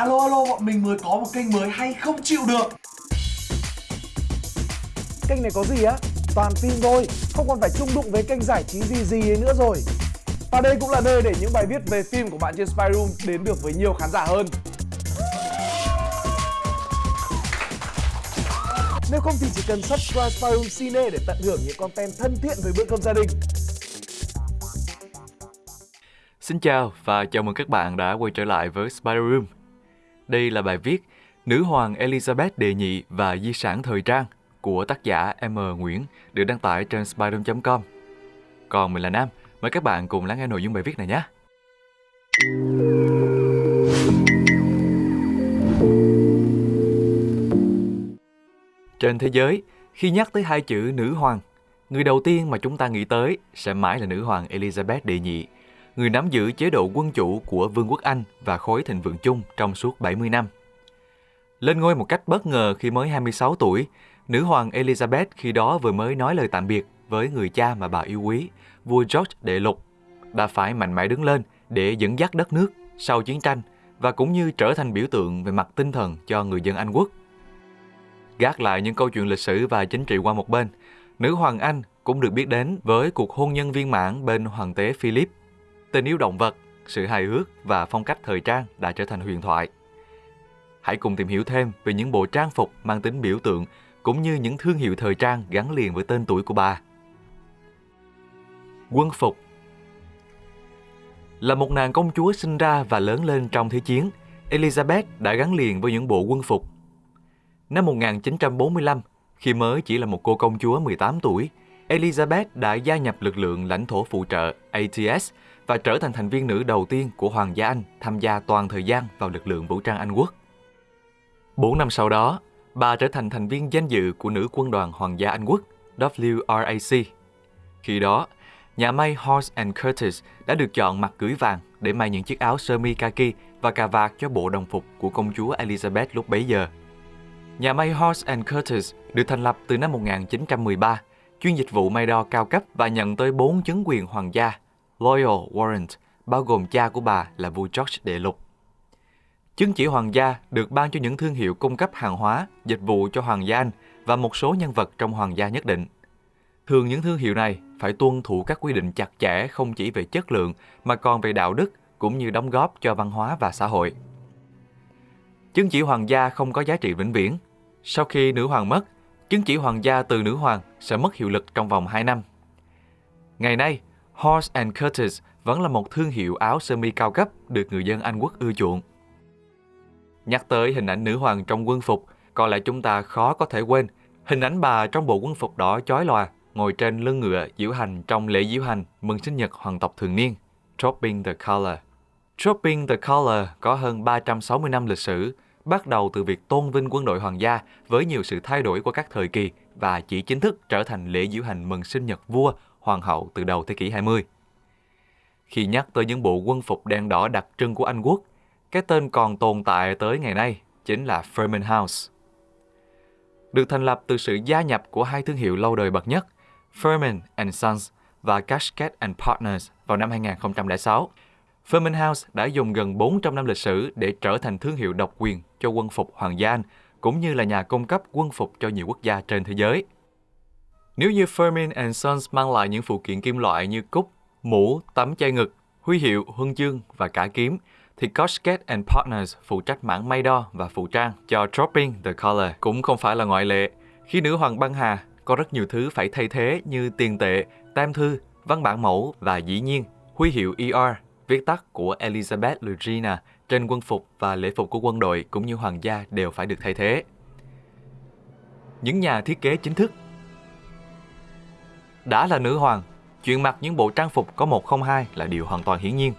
Alo alo bọn mình mới có một kênh mới hay không chịu được Kênh này có gì á? Toàn phim thôi, không còn phải chung đụng với kênh giải trí gì gì ấy nữa rồi Và đây cũng là nơi để những bài viết về phim của bạn trên Spy Room đến được với nhiều khán giả hơn Nếu không thì chỉ cần subscribe Spy Room Cine để tận hưởng những content thân thiện với bữa cơm gia đình Xin chào và chào mừng các bạn đã quay trở lại với Spider Room. Đây là bài viết Nữ hoàng Elizabeth đệ nhị và di sản thời trang của tác giả M. Nguyễn được đăng tải trên spider com Còn mình là Nam, mời các bạn cùng lắng nghe nội dung bài viết này nhé. Trên thế giới, khi nhắc tới hai chữ nữ hoàng, người đầu tiên mà chúng ta nghĩ tới sẽ mãi là nữ hoàng Elizabeth đệ nhị, người nắm giữ chế độ quân chủ của Vương quốc Anh và khối thịnh vượng chung trong suốt 70 năm. Lên ngôi một cách bất ngờ khi mới 26 tuổi, nữ hoàng Elizabeth khi đó vừa mới nói lời tạm biệt với người cha mà bà yêu quý, vua George đệ lục, bà phải mạnh mẽ đứng lên để dẫn dắt đất nước sau chiến tranh và cũng như trở thành biểu tượng về mặt tinh thần cho người dân Anh quốc. Gác lại những câu chuyện lịch sử và chính trị qua một bên, nữ hoàng Anh cũng được biết đến với cuộc hôn nhân viên mãn bên hoàng tế Philip. Tình yêu động vật, sự hài hước và phong cách thời trang đã trở thành huyền thoại. Hãy cùng tìm hiểu thêm về những bộ trang phục mang tính biểu tượng cũng như những thương hiệu thời trang gắn liền với tên tuổi của bà. Quân phục Là một nàng công chúa sinh ra và lớn lên trong Thế chiến, Elizabeth đã gắn liền với những bộ quân phục. Năm 1945, khi mới chỉ là một cô công chúa 18 tuổi, Elizabeth đã gia nhập lực lượng lãnh thổ phụ trợ ATS và trở thành thành viên nữ đầu tiên của Hoàng gia Anh tham gia toàn thời gian vào lực lượng vũ trang Anh quốc. Bốn năm sau đó, bà trở thành thành viên danh dự của nữ quân đoàn Hoàng gia Anh quốc WRAC. Khi đó, nhà may Horse and Curtis đã được chọn mặt cưới vàng để may những chiếc áo sơ mi kaki và cà vạt cho bộ đồng phục của công chúa Elizabeth lúc bấy giờ. Nhà may Horse and Curtis được thành lập từ năm 1913, chuyên dịch vụ may đo cao cấp và nhận tới 4 chứng quyền hoàng gia Loyal Warrant, bao gồm cha của bà là vua George đệ lục. Chứng chỉ hoàng gia được ban cho những thương hiệu cung cấp hàng hóa, dịch vụ cho hoàng gia Anh và một số nhân vật trong hoàng gia nhất định. Thường những thương hiệu này phải tuân thủ các quy định chặt chẽ không chỉ về chất lượng mà còn về đạo đức cũng như đóng góp cho văn hóa và xã hội. Chứng chỉ hoàng gia không có giá trị vĩnh viễn. Sau khi nữ hoàng mất, chứng chỉ hoàng gia từ nữ hoàng sẽ mất hiệu lực trong vòng 2 năm. Ngày nay, Horse and Curtis vẫn là một thương hiệu áo sơ mi cao cấp được người dân Anh quốc ưa chuộng. Nhắc tới hình ảnh nữ hoàng trong quân phục, có lẽ chúng ta khó có thể quên hình ảnh bà trong bộ quân phục đỏ chói lòa, ngồi trên lưng ngựa diễu hành trong lễ diễu hành mừng sinh nhật hoàng tộc thường niên, Dropping the Color. Dropping the Color có hơn 360 năm lịch sử, bắt đầu từ việc tôn vinh quân đội hoàng gia với nhiều sự thay đổi qua các thời kỳ và chỉ chính thức trở thành lễ diễu hành mừng sinh nhật vua, hoàng hậu từ đầu thế kỷ 20. Khi nhắc tới những bộ quân phục đen đỏ đặc trưng của Anh quốc, cái tên còn tồn tại tới ngày nay chính là Fairman House. Được thành lập từ sự gia nhập của hai thương hiệu lâu đời bậc nhất, Furman and Sons và Cascade and Partners vào năm 2006. Furman House đã dùng gần 400 năm lịch sử để trở thành thương hiệu độc quyền cho quân phục Hoàng gia Anh, cũng như là nhà cung cấp quân phục cho nhiều quốc gia trên thế giới. Nếu như Fermin and Sons mang lại những phụ kiện kim loại như cúc, mũ, tấm che ngực, huy hiệu, huân chương và cả kiếm, thì Cosket and Partners phụ trách mảng may đo và phụ trang cho Dropping the Color cũng không phải là ngoại lệ. Khi nữ hoàng băng hà, có rất nhiều thứ phải thay thế như tiền tệ, tem thư, văn bản mẫu và dĩ nhiên huy hiệu ER, viết tắt của Elizabeth Regina trên quân phục và lễ phục của quân đội cũng như hoàng gia đều phải được thay thế. Những nhà thiết kế chính thức đã là nữ hoàng, chuyện mặc những bộ trang phục có 102 là điều hoàn toàn hiển nhiên.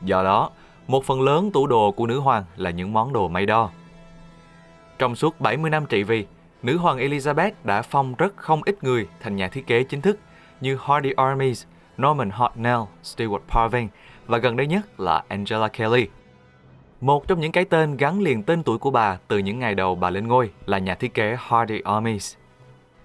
Do đó, một phần lớn tủ đồ của nữ hoàng là những món đồ may đo. Trong suốt 70 năm trị vì, nữ hoàng Elizabeth đã phong rất không ít người thành nhà thiết kế chính thức như Hardy Armies, Norman Hartnell, Stewart Parvin và gần đây nhất là Angela Kelly. Một trong những cái tên gắn liền tên tuổi của bà từ những ngày đầu bà lên ngôi là nhà thiết kế Hardy Armies.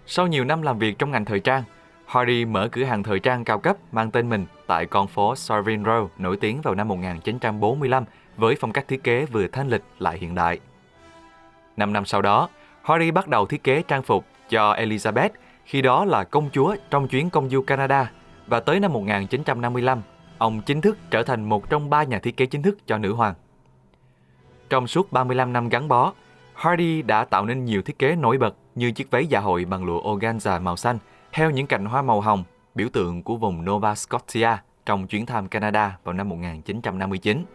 Sau nhiều năm làm việc trong ngành thời trang, Hardy mở cửa hàng thời trang cao cấp mang tên mình tại con phố Savile Row nổi tiếng vào năm 1945 với phong cách thiết kế vừa thanh lịch lại hiện đại. Năm năm sau đó, Hardy bắt đầu thiết kế trang phục cho Elizabeth khi đó là công chúa trong chuyến công du Canada và tới năm 1955, ông chính thức trở thành một trong ba nhà thiết kế chính thức cho nữ hoàng. Trong suốt 35 năm gắn bó, Hardy đã tạo nên nhiều thiết kế nổi bật như chiếc váy dạ hội bằng lụa organza màu xanh theo những cành hoa màu hồng, biểu tượng của vùng Nova Scotia trong chuyến thăm Canada vào năm 1959.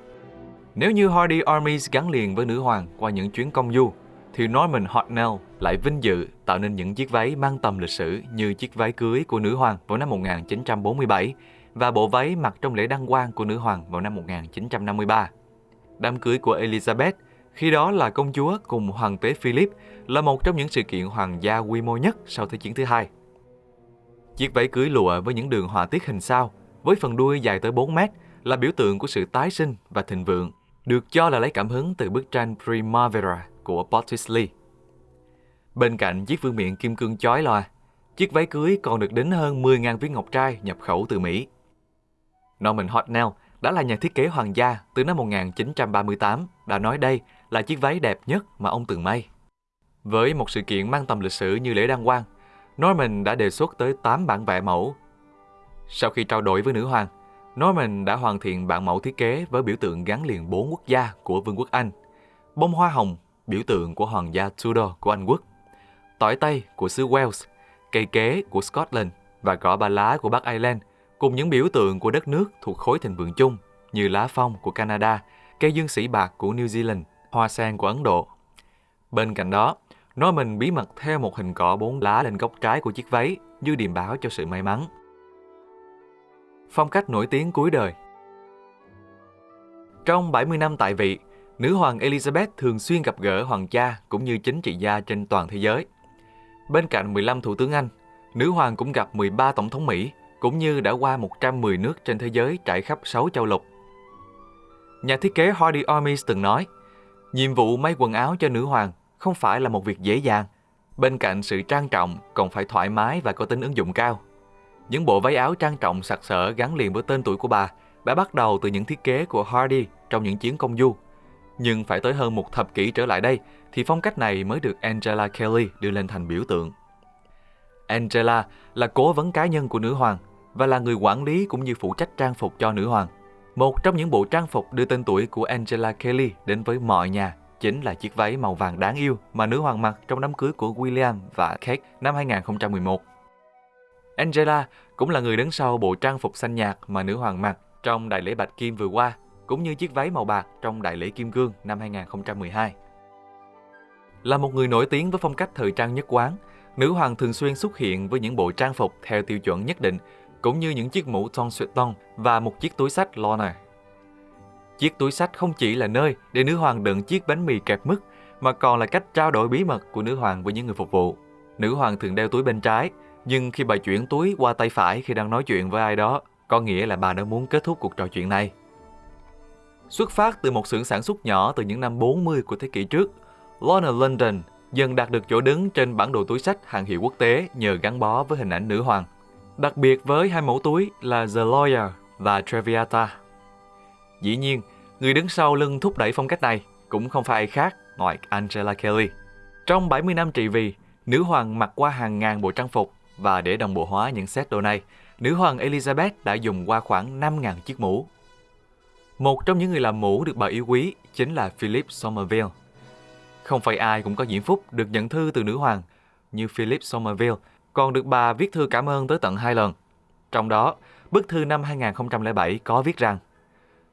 Nếu như Hardy Armies gắn liền với nữ hoàng qua những chuyến công du, thì Norman Hartnell lại vinh dự tạo nên những chiếc váy mang tầm lịch sử như chiếc váy cưới của nữ hoàng vào năm 1947 và bộ váy mặc trong lễ đăng quang của nữ hoàng vào năm 1953. Đám cưới của Elizabeth, khi đó là công chúa cùng hoàng tế Philip, là một trong những sự kiện hoàng gia quy mô nhất sau Thế chiến thứ hai. Chiếc váy cưới lụa với những đường họa tiết hình sao, với phần đuôi dài tới 4 mét, là biểu tượng của sự tái sinh và thịnh vượng, được cho là lấy cảm hứng từ bức tranh Primavera của Botticelli. Bên cạnh chiếc vương miện kim cương chói lòa, chiếc váy cưới còn được đính hơn 10.000 viên ngọc trai nhập khẩu từ Mỹ. Norman Hartnell đã là nhà thiết kế hoàng gia từ năm 1938 đã nói đây là chiếc váy đẹp nhất mà ông từng may. Với một sự kiện mang tầm lịch sử như lễ đăng quang, Norman đã đề xuất tới 8 bản vẽ mẫu. Sau khi trao đổi với nữ hoàng, Norman đã hoàn thiện bản mẫu thiết kế với biểu tượng gắn liền bốn quốc gia của Vương quốc Anh. Bông hoa hồng, biểu tượng của hoàng gia Tudor của Anh quốc. Tỏi Tây của xứ Wales, cây kế của Scotland và cỏ ba lá của Bắc Ireland, cùng những biểu tượng của đất nước thuộc khối thịnh vượng chung như lá phong của Canada, cây dương sĩ bạc của New Zealand, hoa sen của Ấn Độ. Bên cạnh đó, nói mình bí mật theo một hình cỏ bốn lá lên góc trái của chiếc váy như điềm báo cho sự may mắn. Phong cách nổi tiếng cuối đời Trong 70 năm tại vị, nữ hoàng Elizabeth thường xuyên gặp gỡ hoàng gia cũng như chính trị gia trên toàn thế giới. Bên cạnh 15 thủ tướng Anh, nữ hoàng cũng gặp 13 tổng thống Mỹ, cũng như đã qua 110 nước trên thế giới trải khắp 6 châu lục. Nhà thiết kế Hardy Armies từng nói, nhiệm vụ may quần áo cho nữ hoàng không phải là một việc dễ dàng. Bên cạnh sự trang trọng, còn phải thoải mái và có tính ứng dụng cao. Những bộ váy áo trang trọng sặc sỡ gắn liền với tên tuổi của bà đã bắt đầu từ những thiết kế của Hardy trong những chuyến công du. Nhưng phải tới hơn một thập kỷ trở lại đây thì phong cách này mới được Angela Kelly đưa lên thành biểu tượng. Angela là cố vấn cá nhân của nữ hoàng và là người quản lý cũng như phụ trách trang phục cho nữ hoàng. Một trong những bộ trang phục đưa tên tuổi của Angela Kelly đến với mọi nhà chính là chiếc váy màu vàng đáng yêu mà nữ hoàng mặc trong đám cưới của William và Kate năm 2011. Angela cũng là người đứng sau bộ trang phục xanh nhạt mà nữ hoàng mặc trong đại lễ Bạch Kim vừa qua, cũng như chiếc váy màu bạc trong đại lễ Kim Cương năm 2012. Là một người nổi tiếng với phong cách thời trang nhất quán, nữ hoàng thường xuyên xuất hiện với những bộ trang phục theo tiêu chuẩn nhất định, cũng như những chiếc mũ Tom ton và một chiếc túi sách Lorna. Chiếc túi sách không chỉ là nơi để nữ hoàng đựng chiếc bánh mì kẹp mứt, mà còn là cách trao đổi bí mật của nữ hoàng với những người phục vụ. Nữ hoàng thường đeo túi bên trái, nhưng khi bà chuyển túi qua tay phải khi đang nói chuyện với ai đó, có nghĩa là bà đã muốn kết thúc cuộc trò chuyện này. Xuất phát từ một xưởng sản xuất nhỏ từ những năm 40 của thế kỷ trước, Lorna London dần đạt được chỗ đứng trên bản đồ túi sách hàng hiệu quốc tế nhờ gắn bó với hình ảnh nữ hoàng. Đặc biệt với hai mẫu túi là The Lawyer và Traviata. Dĩ nhiên, người đứng sau lưng thúc đẩy phong cách này cũng không phải ai khác ngoài Angela Kelly. Trong 70 năm trị vì, nữ hoàng mặc qua hàng ngàn bộ trang phục và để đồng bộ hóa những set đồ này, nữ hoàng Elizabeth đã dùng qua khoảng 5.000 chiếc mũ. Một trong những người làm mũ được bà yêu quý chính là Philip Somerville. Không phải ai cũng có diễn phúc được nhận thư từ nữ hoàng, như Philip Somerville còn được bà viết thư cảm ơn tới tận hai lần. Trong đó, bức thư năm 2007 có viết rằng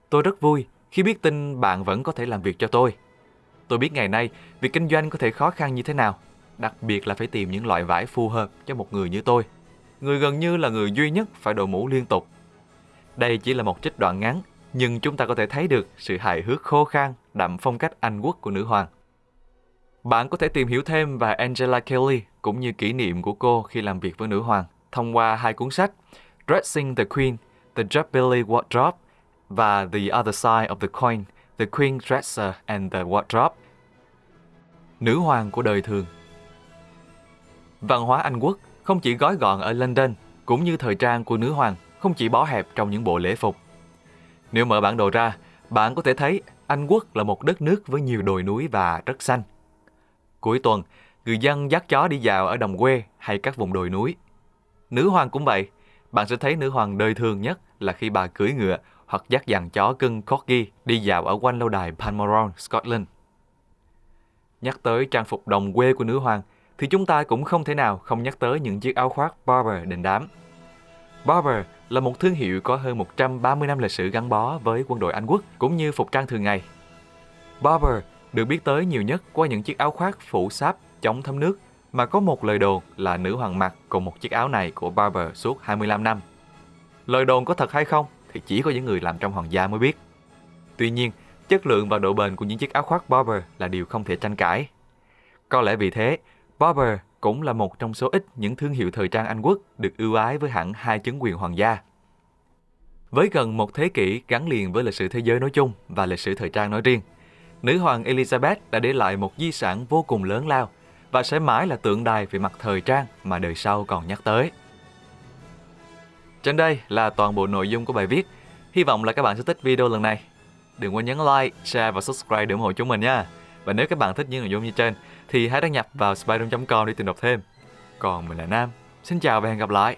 Tôi rất vui khi biết tin bạn vẫn có thể làm việc cho tôi. Tôi biết ngày nay việc kinh doanh có thể khó khăn như thế nào, đặc biệt là phải tìm những loại vải phù hợp cho một người như tôi. Người gần như là người duy nhất phải đội mũ liên tục. Đây chỉ là một trích đoạn ngắn, nhưng chúng ta có thể thấy được sự hài hước khô khan, đậm phong cách Anh quốc của nữ hoàng. Bạn có thể tìm hiểu thêm về Angela Kelly cũng như kỷ niệm của cô khi làm việc với nữ hoàng thông qua hai cuốn sách Dressing the Queen, The Jubilee Wardrobe và The Other Side of the Coin, The Queen Dresser and the Wardrobe. Nữ hoàng của đời thường Văn hóa Anh quốc không chỉ gói gọn ở London, cũng như thời trang của nữ hoàng không chỉ bó hẹp trong những bộ lễ phục. Nếu mở bản đồ ra, bạn có thể thấy Anh Quốc là một đất nước với nhiều đồi núi và rất xanh. Cuối tuần, người dân dắt chó đi dạo ở đồng quê hay các vùng đồi núi. Nữ hoàng cũng vậy, bạn sẽ thấy nữ hoàng đời thường nhất là khi bà cưỡi ngựa hoặc dắt dàn chó cưng Corgi đi dạo ở quanh lâu đài Balmoral, Scotland. Nhắc tới trang phục đồng quê của nữ hoàng thì chúng ta cũng không thể nào không nhắc tới những chiếc áo khoác Barber đình đám. Barber là một thương hiệu có hơn 130 năm lịch sử gắn bó với quân đội Anh quốc cũng như phục trang thường ngày. Barber được biết tới nhiều nhất qua những chiếc áo khoác phủ sáp chống thấm nước mà có một lời đồn là nữ hoàng mặc cùng một chiếc áo này của Barber suốt 25 năm. Lời đồn có thật hay không thì chỉ có những người làm trong hoàng gia mới biết. Tuy nhiên, chất lượng và độ bền của những chiếc áo khoác Barber là điều không thể tranh cãi. Có lẽ vì thế, Barber cũng là một trong số ít những thương hiệu thời trang Anh quốc được ưu ái với hẳn hai chứng quyền hoàng gia. Với gần một thế kỷ gắn liền với lịch sử thế giới nói chung và lịch sử thời trang nói riêng, nữ hoàng Elizabeth đã để lại một di sản vô cùng lớn lao và sẽ mãi là tượng đài về mặt thời trang mà đời sau còn nhắc tới. Trên đây là toàn bộ nội dung của bài viết. Hy vọng là các bạn sẽ thích video lần này. Đừng quên nhấn like, share và subscribe để ủng hộ chúng mình nha. Và nếu các bạn thích những nội dung như trên thì hãy đăng nhập vào spyroom.com để tìm đọc thêm. Còn mình là Nam. Xin chào và hẹn gặp lại.